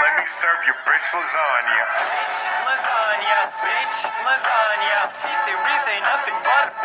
Let me serve you bitch lasagna. Lasagna, bitch, lasagna. He say, we say nothing but